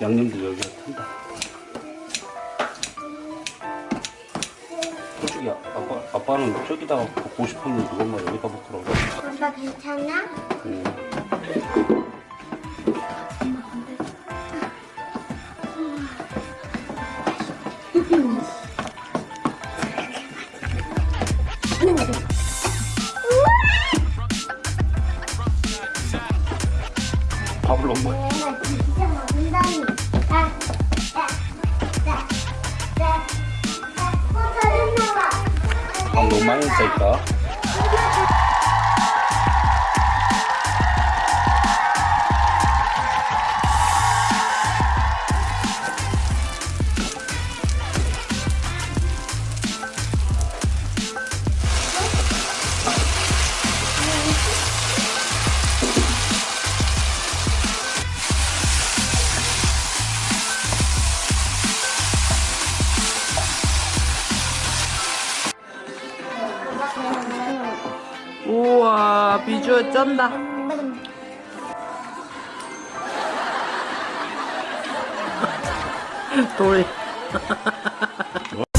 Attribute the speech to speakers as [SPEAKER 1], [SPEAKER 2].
[SPEAKER 1] 양념도 여기가 탄다 솔직히 아빠, 아빠는 저기다가 볶고 싶은데 엄마 여기다 볶으라고
[SPEAKER 2] 아빠 괜찮아? 응 하는 거죠 아, 아, 아, 아, 아. 어, 잘했나 봐.
[SPEAKER 1] 밥 너무 많이 했으니까
[SPEAKER 3] 비주얼 쩐다. 돌